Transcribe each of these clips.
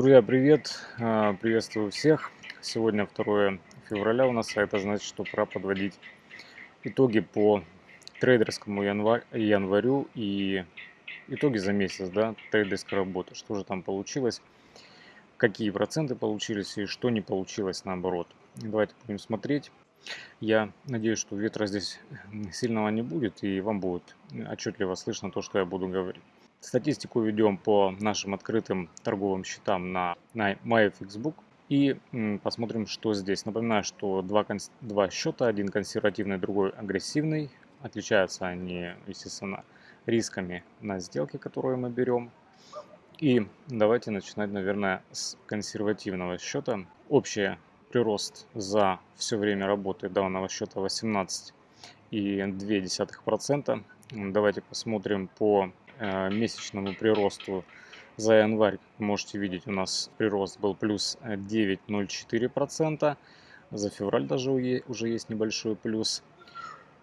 Друзья, привет! А, приветствую всех! Сегодня 2 февраля у нас, а это значит, что пора подводить итоги по трейдерскому январь, январю и итоги за месяц, да, трейдерской работы. Что же там получилось, какие проценты получились и что не получилось наоборот. Давайте будем смотреть. Я надеюсь, что ветра здесь сильного не будет и вам будет отчетливо слышно то, что я буду говорить. Статистику ведем по нашим открытым торговым счетам на, на MyFXBook. И посмотрим, что здесь. Напоминаю, что два, два счета, один консервативный, другой агрессивный. Отличаются они, естественно, рисками на сделке, которые мы берем. И давайте начинать, наверное, с консервативного счета. Общий прирост за все время работы данного счета 18,2%. Давайте посмотрим по месячному приросту за январь, можете видеть, у нас прирост был плюс 9,04%. За февраль даже уже есть небольшой плюс.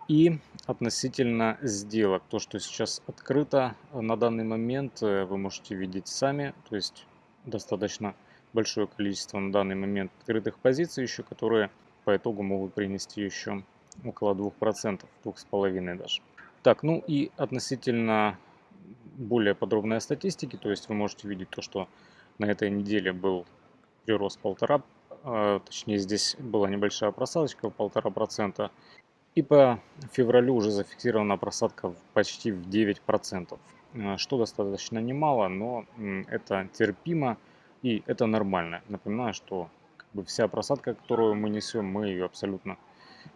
И относительно сделок, то, что сейчас открыто на данный момент, э, вы можете видеть сами. То есть достаточно большое количество на данный момент открытых позиций еще, которые по итогу могут принести еще около 2%, 2,5% даже. Так, ну и относительно более подробной статистики, то есть вы можете видеть то, что на этой неделе был прирост полтора, а, точнее здесь была небольшая просадочка в полтора процента, и по февралю уже зафиксирована просадка почти в 9%, а, что достаточно немало, но это терпимо и это нормально. Напоминаю, что как бы вся просадка, которую мы несем, мы ее абсолютно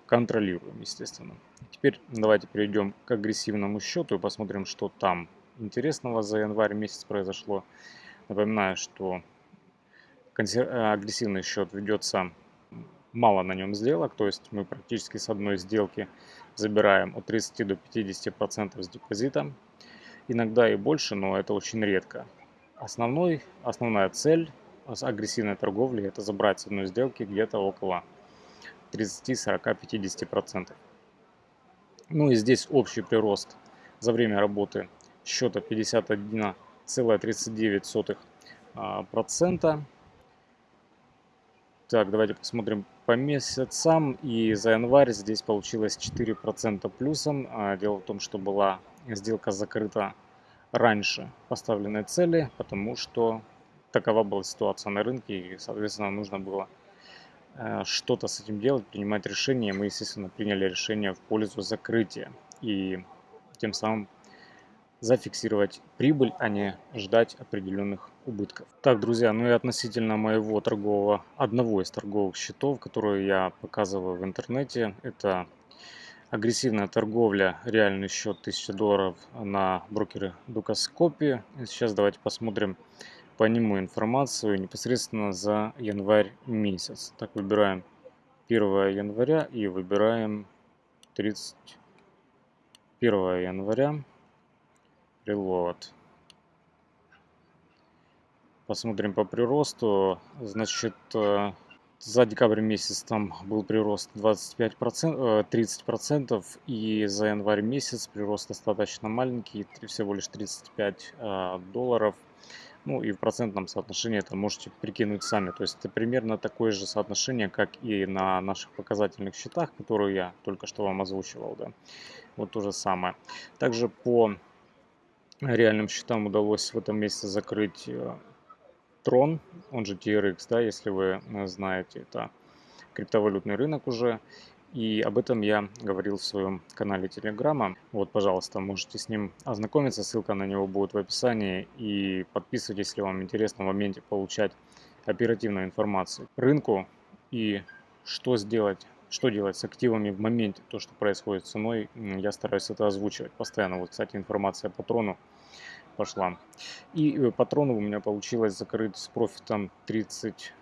контролируем, естественно. Теперь давайте перейдем к агрессивному счету и посмотрим, что там интересного за январь месяц произошло. Напоминаю, что э, агрессивный счет ведется мало на нем сделок, то есть мы практически с одной сделки забираем от 30 до 50 процентов с депозита. Иногда и больше, но это очень редко. Основной, основная цель агрессивной торговли это забрать с одной сделки где-то около 30, 40, 50 процентов. Ну и здесь общий прирост за время работы счета 51,39%. А, так, давайте посмотрим по месяцам. И за январь здесь получилось 4% плюсом. А, дело в том, что была сделка закрыта раньше поставленной цели, потому что такова была ситуация на рынке, и, соответственно, нужно было э, что-то с этим делать, принимать решение. Мы, естественно, приняли решение в пользу закрытия. И тем самым зафиксировать прибыль, а не ждать определенных убытков. Так, друзья, ну и относительно моего торгового, одного из торговых счетов, которые я показываю в интернете, это агрессивная торговля, реальный счет 1000 долларов на брокере Дукаскопе. Сейчас давайте посмотрим по нему информацию непосредственно за январь месяц. Так, выбираем 1 января и выбираем 31 января. Reload. Посмотрим по приросту. Значит, э, за декабрь месяц там был прирост 25%, 30% э, и за январь месяц прирост достаточно маленький, всего лишь 35 э, долларов. Ну и в процентном соотношении это можете прикинуть сами. То есть это примерно такое же соотношение, как и на наших показательных счетах, которые я только что вам озвучивал. Да. Вот то же самое. Также по реальным счетам удалось в этом месяце закрыть э, Tron, он же TRX, да, если вы э, знаете, это криптовалютный рынок уже. И об этом я говорил в своем канале Телеграма. Вот, пожалуйста, можете с ним ознакомиться, ссылка на него будет в описании. И подписывайтесь, если вам интересно в моменте получать оперативную информацию рынку и что сделать что делать с активами в моменте, то, что происходит с ценой, я стараюсь это озвучивать постоянно. Вот, кстати, информация по трону пошла. И э, по трону у меня получилось закрыть с профитом 30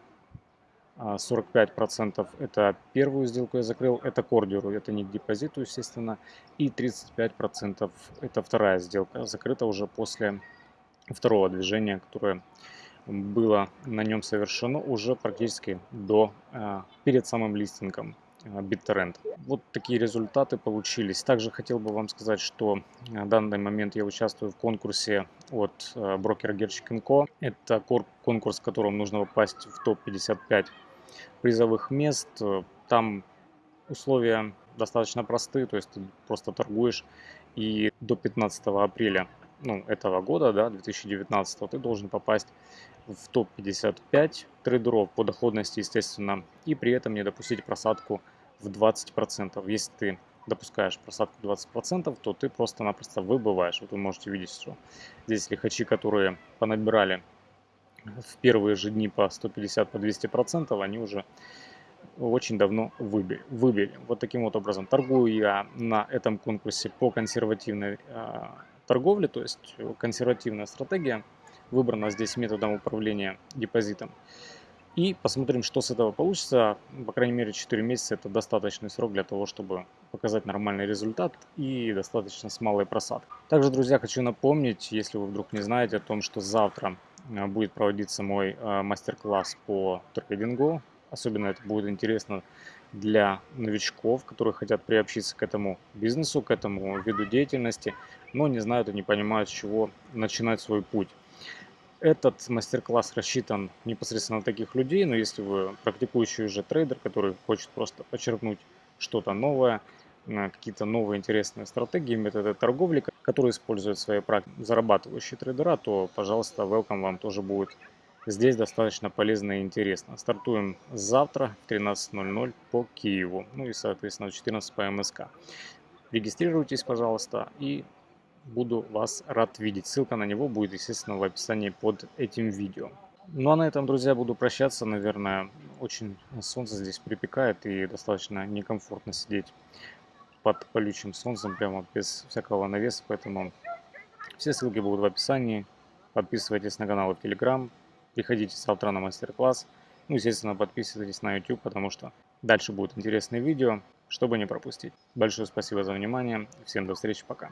45% а, это первую сделку я закрыл, это к это не к депозиту, естественно. И 35% это вторая сделка, закрыта уже после второго движения, которое было на нем совершено уже практически до, а, перед самым листингом BitTorrent. Вот такие результаты получились. Также хотел бы вам сказать, что на данный момент я участвую в конкурсе от брокера Gerchik Co. Это конкурс, в котором нужно попасть в топ-55 призовых мест. Там условия достаточно простые, то есть ты просто торгуешь и до 15 апреля ну, этого года, да, 2019, ты должен попасть в топ-55 трейдеров по доходности, естественно, и при этом не допустить просадку в 20%. Если ты допускаешь просадку 20%, то ты просто-напросто выбываешь. Вот вы можете видеть, что здесь лихачи, которые понабирали в первые же дни по 150, по 200%, они уже очень давно выбили. Вот таким вот образом торгую я на этом конкурсе по консервативной э, торговле, то есть консервативная стратегия выбрана здесь методом управления депозитом. И посмотрим, что с этого получится. По крайней мере, 4 месяца это достаточный срок для того, чтобы показать нормальный результат и достаточно с малой просадкой. Также, друзья, хочу напомнить, если вы вдруг не знаете о том, что завтра э, будет проводиться мой э, мастер-класс по трейдингу. Особенно это будет интересно для новичков, которые хотят приобщиться к этому бизнесу, к этому виду деятельности, но не знают и не понимают, с чего начинать свой путь. Этот мастер-класс рассчитан непосредственно на таких людей, но если вы практикующий уже трейдер, который хочет просто подчеркнуть что-то новое, э, какие-то новые интересные стратегии, методы торговли, которые используют в своей практике зарабатывающие трейдера, то, пожалуйста, welcome вам тоже будет здесь достаточно полезно и интересно. Стартуем завтра в 13.00 по Киеву, ну и, соответственно, в 14 по МСК. Регистрируйтесь, пожалуйста, и буду вас рад видеть. Ссылка на него будет, естественно, в описании под этим видео. Ну а на этом, друзья, буду прощаться. Наверное, очень солнце здесь припекает и достаточно некомфортно сидеть под колючим солнцем, прямо без всякого навеса. Поэтому все ссылки будут в описании. Подписывайтесь на канал в Telegram, приходите завтра на мастер-класс. Ну, естественно, подписывайтесь на YouTube, потому что дальше будут интересные видео, чтобы не пропустить. Большое спасибо за внимание. Всем до встречи, пока.